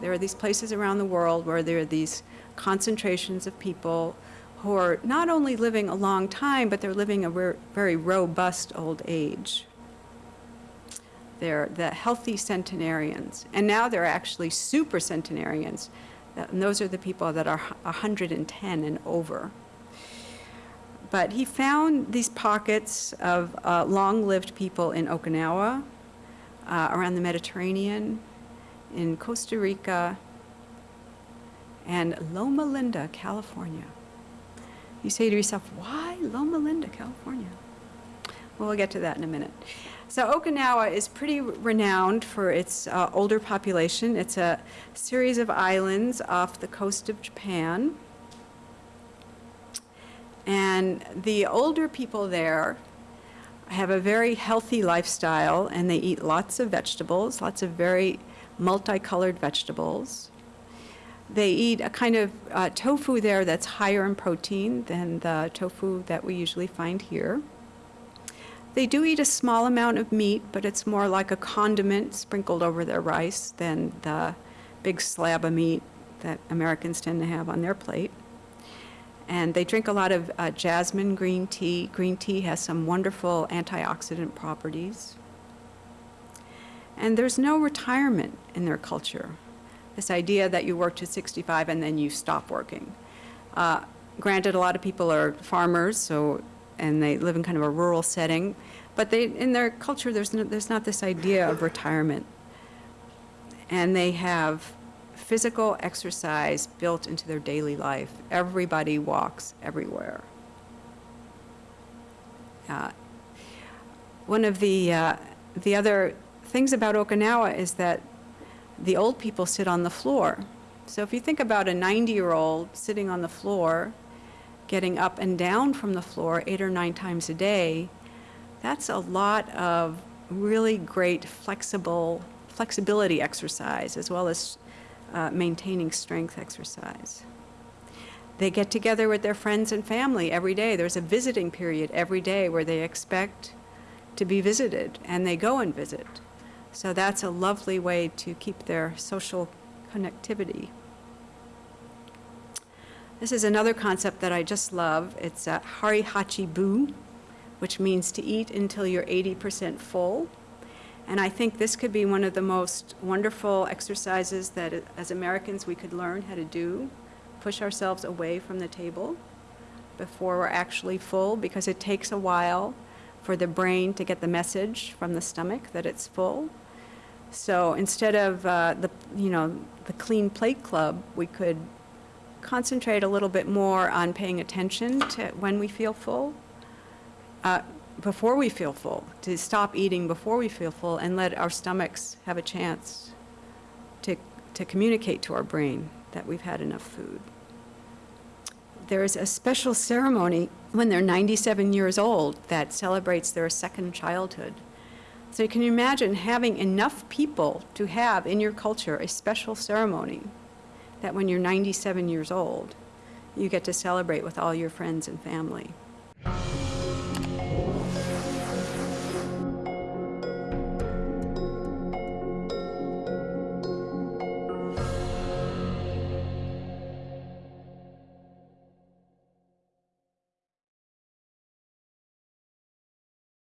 There are these places around the world where there are these concentrations of people who are not only living a long time, but they're living a ver- very robust old age. They're the healthy centenarians. And now they're actually super centenarians. And those are the people that are 110 and over. But he found these pockets of uh, long-lived people in Okinawa, uh, around the Mediterranean, in Costa Rica, and Loma Linda, California. You say to yourself, why Loma Linda, California? Well, we'll get to that in a minute. So Okinawa is pretty renowned for its uh, older population. It's a series of islands off the coast of Japan. And the older people there have a very healthy lifestyle and they eat lots of vegetables, lots of very multicolored vegetables. They eat a kind of uh, tofu there that's higher in protein than the tofu that we usually find here. They do eat a small amount of meat, but it's more like a condiment sprinkled over their rice than the big slab of meat that Americans tend to have on their plate. And they drink a lot of uh, jasmine green tea. Green tea has some wonderful antioxidant properties. And there's no retirement in their culture. This idea that you work to 65 and then you stop working. Uh, granted, a lot of people are farmers, so and they live in kind of a rural setting, but they in their culture there's no, there's not this idea of retirement. And they have physical exercise built into their daily life. Everybody walks everywhere. Uh, one of the uh, the other things about Okinawa is that the old people sit on the floor. So if you think about a 90-year-old sitting on the floor, getting up and down from the floor eight or nine times a day, that's a lot of really great flexible flexibility exercise as well as uh, maintaining strength exercise. They get together with their friends and family every day. There's a visiting period every day where they expect to be visited, and they go and visit. So that's a lovely way to keep their social connectivity. This is another concept that I just love. It's uh, Hara Hachi Bu, which means to eat until you're 80% full. And I think this could be one of the most wonderful exercises that as Americans we could learn how to do. Push ourselves away from the table before we're actually full because it takes a while for the brain to get the message from the stomach that it's full. So instead of uh, the, you know, the clean plate club, we could concentrate a little bit more on paying attention to when we feel full, uh, before we feel full, to stop eating before we feel full and let our stomachs have a chance to, to communicate to our brain that we've had enough food. There's a special ceremony when they're 97 years old that celebrates their second childhood. So you can imagine having enough people to have in your culture a special ceremony that when you're 97 years old, you get to celebrate with all your friends and family.